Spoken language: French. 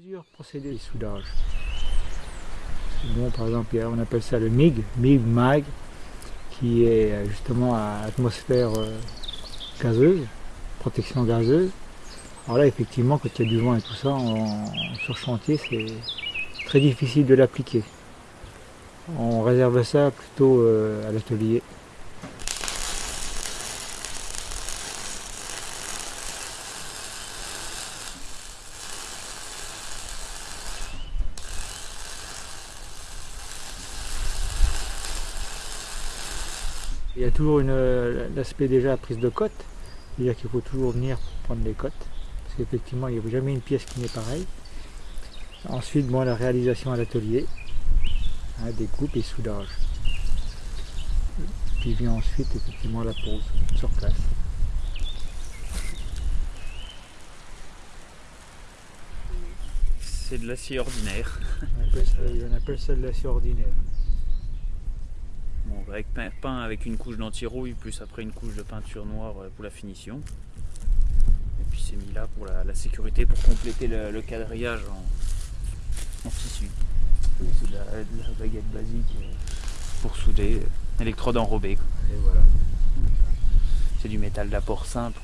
Plusieurs procédés de soudage. Bon, par exemple, on appelle ça le MIG, MIG MAG, qui est euh, justement à atmosphère euh, gazeuse, protection gazeuse. Alors là, effectivement, quand il y a du vent et tout ça, sur chantier, c'est très difficile de l'appliquer. On réserve ça plutôt euh, à l'atelier. Il y a toujours l'aspect déjà prise de cote, c'est-à-dire qu'il faut toujours venir prendre les cotes, parce qu'effectivement il n'y a jamais une pièce qui n'est pareille. Ensuite, bon, la réalisation à l'atelier, hein, découpe et soudage. Puis vient ensuite effectivement la pose sur place. C'est de l'acier ordinaire. On appelle ça de l'acier ordinaire. Avec peint avec une couche d'anti-rouille, plus après une couche de peinture noire euh, pour la finition. Et puis c'est mis là pour la, sécurité, pour compléter le, quadrillage en, tissu. C'est de, la, baguette basique euh, pour souder, électrode enrobée. Et voilà. C'est du métal d'apport simple.